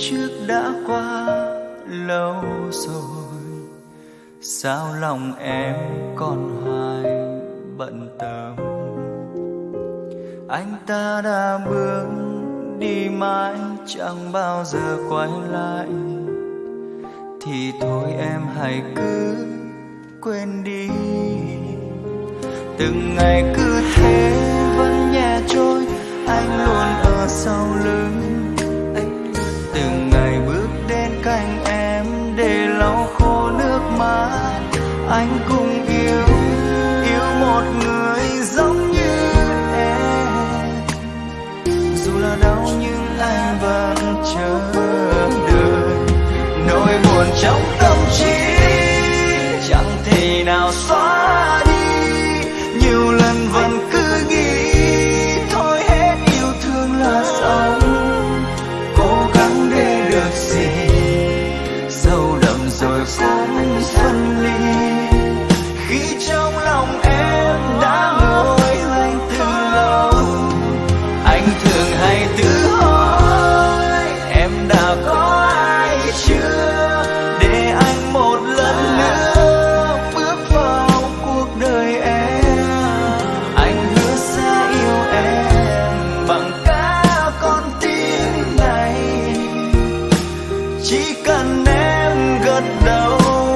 Chưa đã qua lâu rồi. Sao lòng em còn hoài bận tâm? Anh ta đã bước đi mãi, chẳng bao giờ quay lại. Thì thôi em hãy cứ quên đi. Từng ngày cứ anh cũng yêu yêu một người giống như em. Dù là đau nhưng anh vẫn chờ đợi. Nỗi buồn trong tâm trí, chẳng thể nào xóa em gật đầu